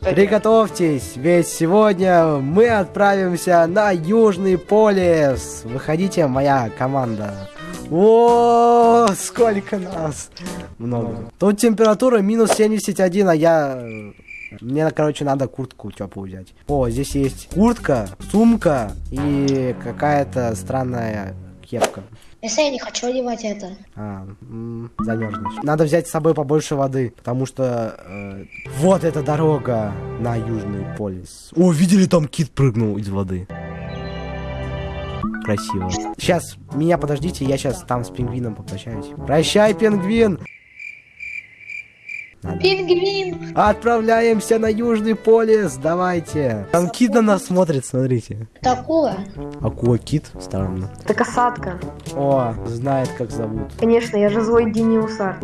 Приготовьтесь, ведь сегодня мы отправимся на Южный полюс. Выходите, моя команда. О, сколько нас! Много. Тут температура минус 71, а я... Мне, короче, надо куртку теплую взять. О, здесь есть куртка, сумка и какая-то странная кепка. Если я не хочу одевать это. А, замерзнешь. Надо взять с собой побольше воды, потому что э, вот эта дорога на Южный полюс. О, видели, там кит прыгнул из воды. Красиво. Сейчас, меня подождите, я сейчас там с пингвином попрощаюсь. Прощай, пингвин! Пингвин! Отправляемся на Южный полюс, давайте. Там кит на нас смотрит, смотрите. Такое. Акула кит, странно. Это касатка. О, знает, как зовут. Конечно, я же злой гениусар.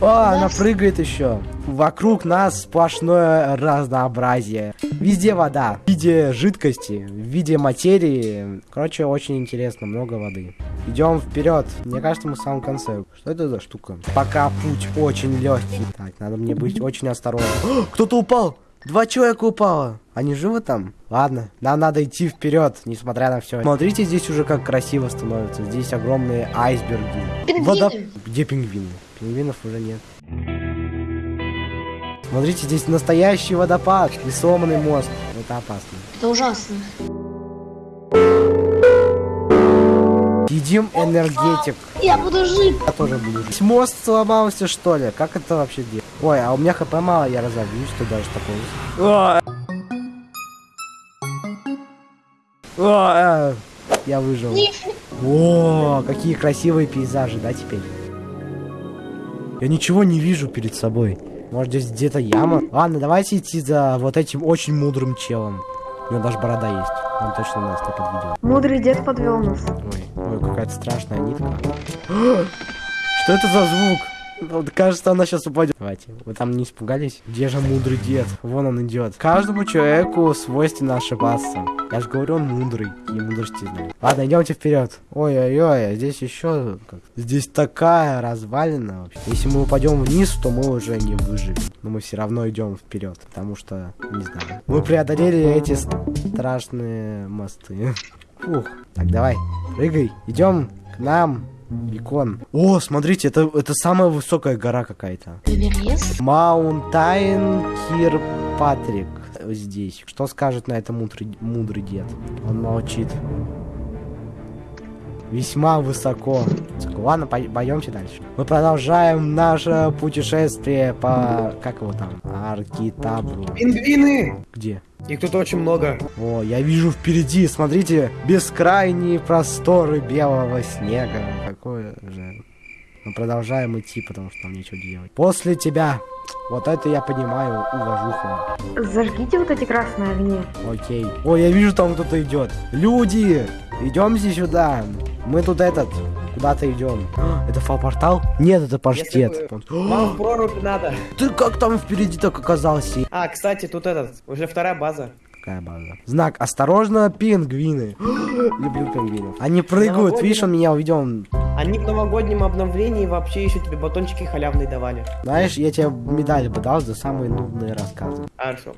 О, она прыгает еще. Вокруг нас сплошное разнообразие. Везде вода. В виде жидкости, в виде материи. Короче, очень интересно, много воды. Идем вперед. Мне кажется, мы в самом конце. Что это за штука? Пока путь очень легкий. Так, надо мне быть очень осторожным. О, Кто-то упал! Два человека упало. Они живы там? Ладно, нам надо идти вперед, несмотря на все. Смотрите, здесь уже как красиво становится. Здесь огромные айсберги. Пингвины. Где пингвины? Пингвинов уже нет. Смотрите, здесь настоящий водопад и сломанный мост. Это опасно. Это ужасно. Едим энергетик. Я буду жить. Я тоже буду жить. Мост сломался, что ли? Как это вообще делать? Ой, а у меня хп мало, я разобьюсь, что даже такое. О, э, Я выжил. О, какие красивые пейзажи, да, теперь? Я ничего не вижу перед собой. Может, здесь где-то яма? Ладно, давайте идти за вот этим очень мудрым челом. У него даже борода есть. Он точно нас не подведет. Мудрый дед подвел нас. Ой, ой, какая-то страшная нитка. Что это за звук? Вот, кажется, она сейчас упадет. Давайте, вы там не испугались? Где же мудрый дед? Вон он идет. Каждому человеку свойственно ошибаться. Я же говорю, он мудрый. И мудрости знает. Ладно, идемте вперед. Ой-ой-ой, а здесь еще... Здесь такая развалина вообще. Если мы упадем вниз, то мы уже не выживем. Но мы все равно идем вперед. Потому что, не знаю. Мы преодолели эти страшные мосты. Фух. Так, давай, прыгай. Идем к нам. Бекон. О, смотрите, это, это самая высокая гора какая-то. Маунтайн Кирпатрик здесь. Что скажет на это мудрый, мудрый дед? Он молчит. Весьма высоко. Ладно, пойдемте дальше. Мы продолжаем наше путешествие по... Как его там? Аркитабру. Пингвины! Где? Их тут очень много. О, я вижу впереди, смотрите, бескрайние просторы белого снега. Какое же... Мы продолжаем идти, потому что нам нечего делать. После тебя. Вот это я понимаю, уважуха. Зажгите вот эти красные огни. Окей. О, я вижу, там кто-то идет. Люди! Идемте сюда. Мы тут этот, куда-то идем. Это фал-портал? Нет, это паштет. Вам прорубь надо. Ты как там впереди так оказался? А, кстати, тут этот, уже вторая база. Какая база? Знак. Осторожно, пингвины. Люблю пингвинов. Они прыгают, видишь, он меня увидел. он- Они в новогоднем обновлении вообще еще тебе батончики халявные давали. Знаешь, я тебе медаль бы дал за самые нудные рассказы. Хорошо.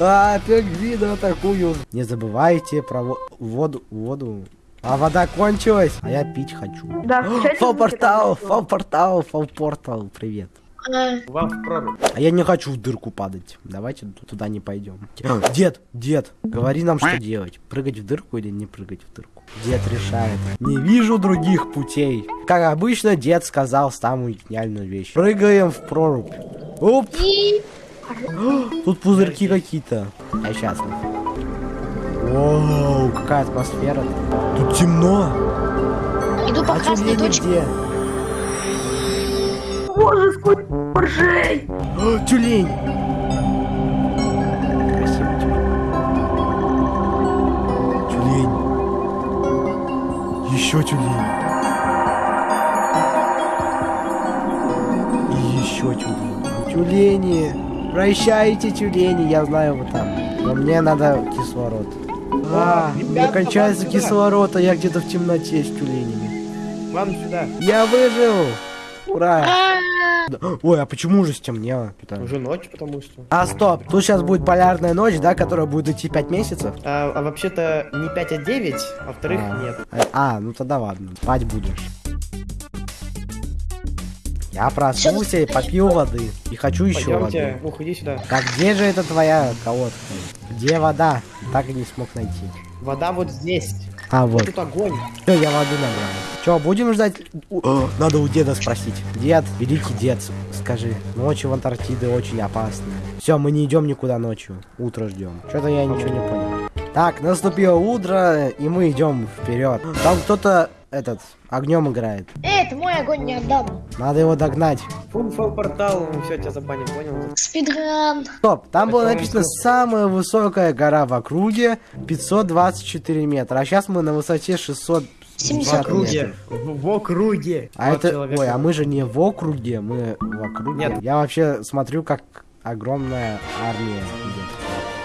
А, пингвины атакуют. Не забывайте про во- воду. Воду. А вода кончилась, а я пить хочу. Да, включайте Фал-портал, звуки, там фал-портал, фал-портал, привет. А, Вам в прорубь. А я не хочу в дырку падать. Давайте туда не пойдем. Дед, дед, говори нам, что делать. Прыгать в дырку или не прыгать в дырку? Дед решает. Не вижу других путей. Как обычно, дед сказал самую гениальную вещь. Прыгаем в прорубь. Оп, тут пузырьки какие-то. Я счастлив. Воу, какая атмосфера. Тут темно. Иду по А красной точке. где? Боже, сколько моржей! О, тюлень! Красивый тюлень. Тюлень. Еще тюлень. И еще тюлень. Тюлени! Прощайте, тюлени, я знаю вы там. Но мне надо кислород. А, у меня кончается кислород, а я где-то в темноте с тюленями. Вам сюда. Я выжил! Ура! Да. Ой, а почему уже стемнело? Уже ночь, потому что. А, стоп, тут сейчас будет полярная ночь, да, которая будет идти 5 месяцев? А, а вообще-то не 5, а 9, а во-вторых, А. нет. А, ну тогда ладно, спать будешь. Я проснулся и попил воды. И хочу еще воды. ух, иди сюда. Так где же это твоя колодка? Где вода? Так и не смог найти. Вода вот здесь. А, вот. Тут огонь. Все, я воды набрал. Че, будем ждать? О, Надо у деда спросить. Дед, великий дед, скажи. Ночью в Антарктиде очень опасно. Все, мы не идем никуда ночью. Утро ждем. Что-то я ничего не понял. Так, наступило утро, и мы идем вперед. Там кто-то этот огнем играет. Эй, это мой огонь не отдам. Надо его догнать. Фунфал портал, все, тебя забанил, понял? Спидран. Стоп, там было Это написано он- самая высокая гора в округе 524 метра. А сейчас мы на высоте 600 В 70 округе. В, в округе. А Вот это, человек. ой, а мы же не в округе, мы в округе. Нет. Я вообще смотрю, как огромная армия идет.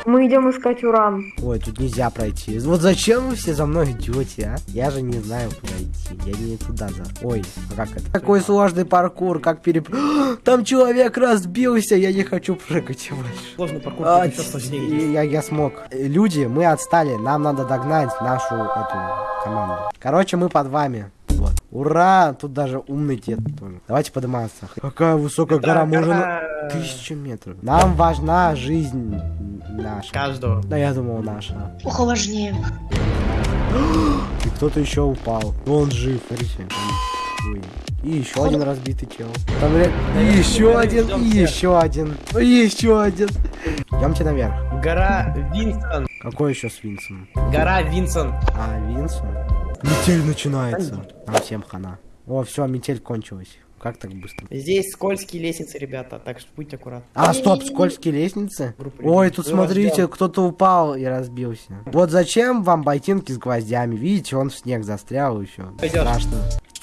Мы идем искать уран. Ой, тут нельзя пройти. Вот зачем вы все за мной идете, а? Я же не знаю, куда идти. Я не туда за. Ой, а как это? Какой сложный паркур, как переп... Там человек разбился, я не хочу прыгать больше. Сложный паркур, А, еще сложнее. и я, я смог. Люди, мы отстали, нам надо догнать нашу эту команду. Короче, мы под вами. Вот. Ура! Тут даже умный дед тоже. Давайте подниматься. Какая высокая гора, можно тысячу метров. Нам важна жизнь наша. Каждого. Да я думал наша. Ухо важнее. И кто-то еще упал. Но он жив, смотрите. И еще один разбитый чел. Там, бля, и еще один, и еще один, и еще один. Идемте наверх. Гора Винсон. Какой еще Свинсон? Гора Винсон. А, Винсон? Метель начинается. Нам всем хана. О, все, метель кончилась. Как так быстро? Здесь скользкие лестницы, ребята, так что будьте аккуратны. А, стоп, скользкие лестницы? Ой, тут смотрите, кто-то упал и разбился. Вот зачем вам ботинки с гвоздями? Видите, он в снег застрял еще. Страшно.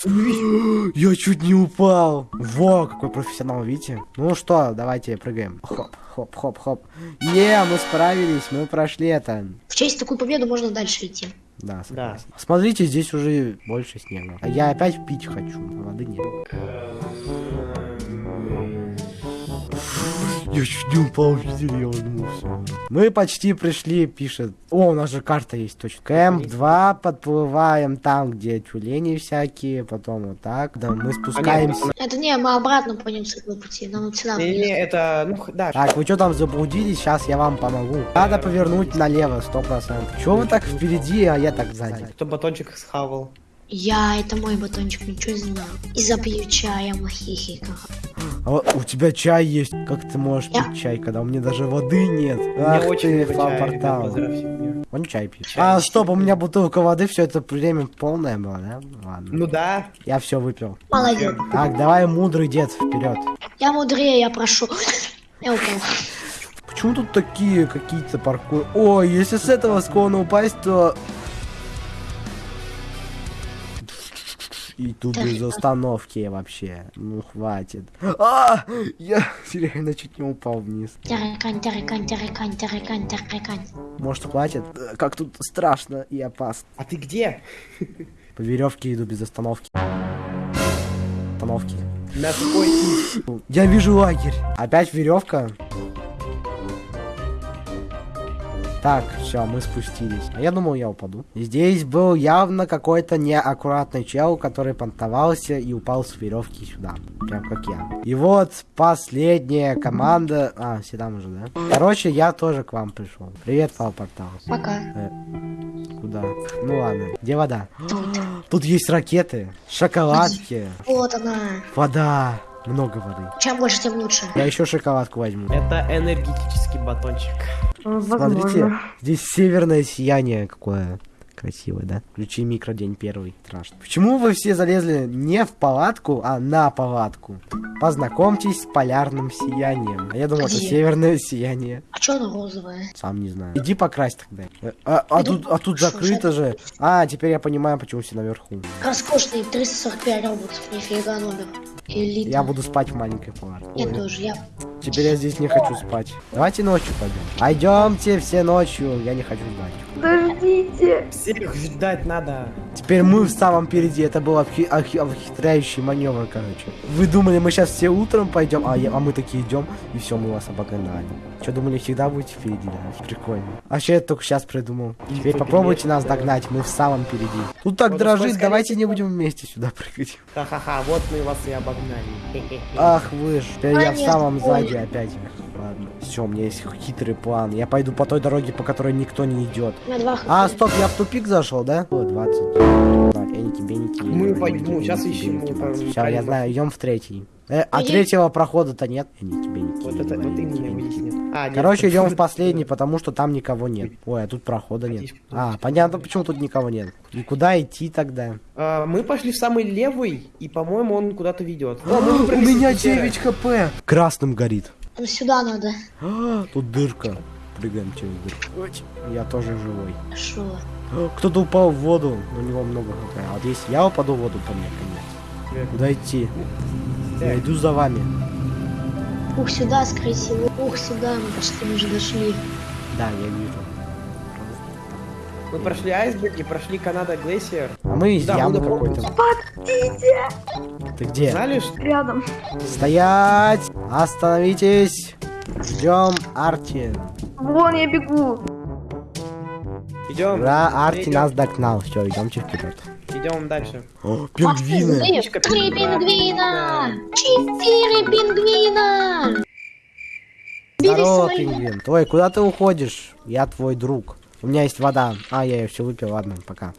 Я чуть не упал. Во, какой профессионал, видите? Ну что, давайте прыгаем. Хоп, хоп, хоп, хоп. Е, мы справились, мы прошли это. В честь такую победу можно дальше идти. Да, Да. согласен. Смотрите, здесь уже больше снега. А я опять пить хочу, а воды нет. Я чуть не упал, видели, я улыбнулся. Мы почти пришли, пишет. О, у нас же карта есть, точно. Кэмп 2, подплываем там, где тюлени всякие, потом вот так. Да, мы спускаемся. Это не, мы обратно пойдем с этого пути. Нам сюда. Не, не, это, ну, да. Так, вы что там заблудились? Сейчас я вам помогу. Надо повернуть налево, сто процентов. Чего вы так впереди, а я так сзади? Кто батончик схавал? Я, это мой батончик, ничего не знаю. И запью чаем, хихика. А у тебя чай есть. Как ты можешь Я- пить чай, когда у меня даже воды нет? Мне Ах очень ты, фан-портал. Он чай пьет. Чай. А, стоп, у меня бутылка воды, все это время полное было, да? Ладно. Ну да. Я все выпил. Молодец. Так, давай, мудрый дед, вперед. Я мудрее, я прошу. Я упал. Почему тут такие какие-то паркуры? Ой, если с этого склона упасть, то... И тут без остановки вообще. Ну, хватит. А, я реально чуть не упал вниз. Может, хватит? Как тут страшно и опасно. А ты где? По веревке иду без остановки. Остановки. На какой Я вижу лагерь. Опять веревка. Так, все, мы спустились. А я думал, я упаду. Здесь был явно какой-то неаккуратный чел, который понтовался и упал с веревки сюда. Прям как я. И вот последняя команда. А, там уже, да? Короче, я тоже к вам пришел. Привет, Пал Портал. Пока. Э, куда? Ну ладно. Где вода? Тут. Тут есть ракеты, шоколадки, Вот она. вода. Много воды. Чем больше, тем лучше. Я еще шоколадку возьму. Это энергетический батончик. Смотрите, здесь северное сияние какое красивое, да? Включи микро день первый. Страшно. Почему вы все залезли не в палатку, а на палатку? Познакомьтесь с полярным сиянием. А я думал, это Где? северное сияние. А чё она розовая? Сам не знаю. Иди покрась тогда. Э, А, а Иду. тут, а тут Что, закрыто же. А, теперь я понимаю, почему все наверху. Роскошный 345 роботов. Нифига номер. Элита. Я буду спать в маленькой палатке. Я Ой, тоже, я... Теперь я здесь не хочу спать. Давайте ночью пойдем. Пойдемте все ночью. Я не хочу спать. Подожди. Помогите! Всех ждать надо. Теперь мы в самом впереди. Это был обхи- обхи- обхитряющий маневр, короче. Вы думали, мы сейчас все утром пойдем, а, я- а мы такие идем, и все, мы вас обогнали. Что, думали, всегда будете впереди, да? Прикольно. А что я только сейчас придумал? Теперь попробуйте нас догнать, мы в самом впереди. Тут так Вот дрожит, сколько давайте не будем вместе сюда прыгать. Ха-ха-ха, вот мы вас и обогнали. Ах вы ж, теперь я в самом сзади опять. Ладно, все, у меня есть хитрый план. Я пойду по той дороге, по которой никто не идет. Меня два. А, стоп, я в тупик зашел, да? О, 20. Так, эники, беники. Мы эники, пойдем, беники, сейчас эники, ищем, мы Ща, я знаю, идем в третий. Э, а Иди. третьего прохода-то нет. Эники, беники, Вот это, вот именно его беники. здесь нет. А, нет, Короче, идем в последний, потому что там никого нет. Ой, а тут прохода нет. А, понятно, почему тут никого нет. И куда идти тогда? А, мы пошли в самый левый, и, по-моему, он куда-то ведет. О, мы А, У меня из пещеры. 9 хп. Красным горит. Ну, сюда надо. А, Тут дырка. Прыгаем через дырку. Я тоже живой. Шо? Кто-то упал в воду, у него много хп. А вот если я упаду в воду, то мне конец. Куда идти? Я иду за вами. Ух, сюда, скорее всего. Ух, сюда, мы почти уже дошли. Да, я вижу. Мы прошли айсберг и прошли Канада Глейсер. А мы из Да, ямы какой-то. Подождите! Ты где? Что... Рядом. Стоять! Остановитесь! Ждем Арти. Вон я бегу. Идем. Ура, Арти идем, нас догнал. Все, идемте вперед. Идем дальше. О, пингвины! Три пингвина! Четыре пингвина! Здорово, пингвин. Ой, куда ты уходишь? Я твой друг. У меня есть вода. А, я ее все выпил, ладно, пока.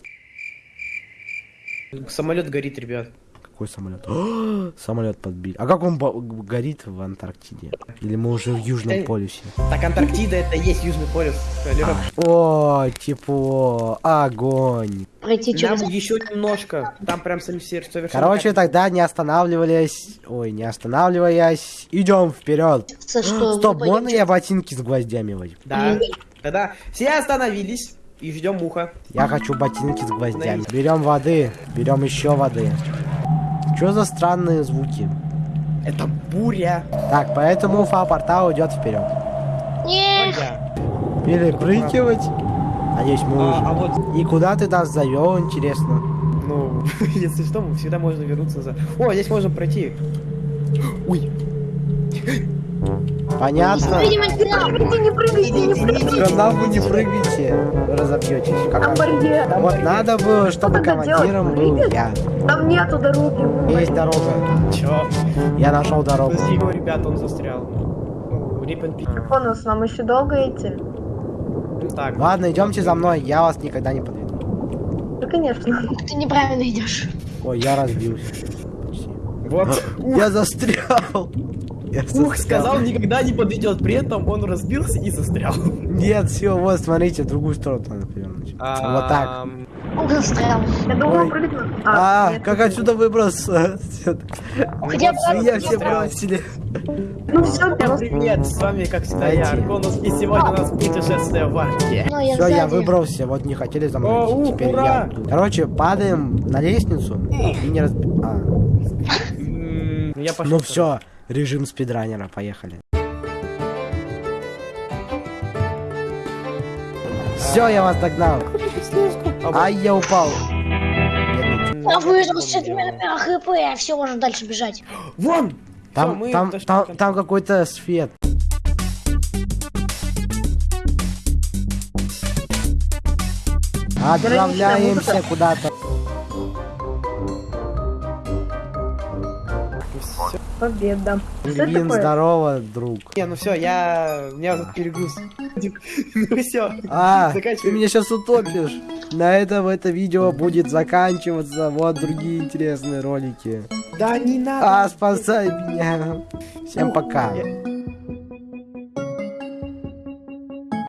Самолет горит, ребят. Какой самолет? самолет подбили. А как он горит в Антарктиде? Или мы уже в Южном Э, полюсе? Так, Антарктида это и есть Южный полюс. Алло. О, тепло, огонь. Пройти Нам через... еще немножко. Там прям совершенно... Короче, тогда не останавливаясь, ой, не останавливаясь, идем вперед. Стоп, можно я ботинки с гвоздями возьму? Да. Тогда все остановились и ждем муха. Я хочу ботинки с гвоздями. Берем воды, берем еще воды. Что за странные звуки? Это буря. Так, поэтому фа-портал идет вперед. Нет! Перепрыгивать. Надеюсь, мы А, уже. а вот, И куда ты нас завел, интересно? ну, если что, мы всегда можно вернуться за... О, здесь можно пройти. Ой, Понятно. Видимо. Прыгайте, не прыгайте, не прыгайте. Сказал вы не прыгайте, разобьетесь. Там барьер. там Вот барьер. надо было, чтобы командиром был я. Там нету дороги. Есть дорога. чё? Я нашел дорогу. Подожди его, ребят, он застрял. Ну, Рипен пи- Бонус, нам еще долго идти? Ну, Так, Ладно, идемте за мной, я вас никогда не подведу. Да, конечно. Ты неправильно идешь. Ой, я разбился. Вот. Я застрял. Я Ух, сказал, никогда не подойдет. При этом он разбился и застрял. Нет, все, вот, смотрите, в другую сторону надо повернуть. Вот так. Застрял. Я думал А, нет, как отсюда выбраться? Хотя бы раз все бросили. Ну все, привет, с вами как всегда я. Арконус, и сегодня у нас путешествие в. Ну, я Все, я сзади. выбрался, вот не хотели за мной теперь я. Короче, падаем на лестницу и не разби... А, Я ну все, режим спидранера, поехали. Все, я вас догнал. Ай, я упал. Я выжил с четырьмя хп, все, можно дальше бежать. Вон! Там, Всё, там, там, там какой-то свет. Отправляемся куда-то. Победа. Блин, здорово, друг. Не, ну все, я... У меня тут перегруз. Ну все. А, ты меня сейчас утопишь. На этом это видео будет заканчиваться. Вот другие интересные ролики. Да не надо. А, спасай меня. Всем пока. Я-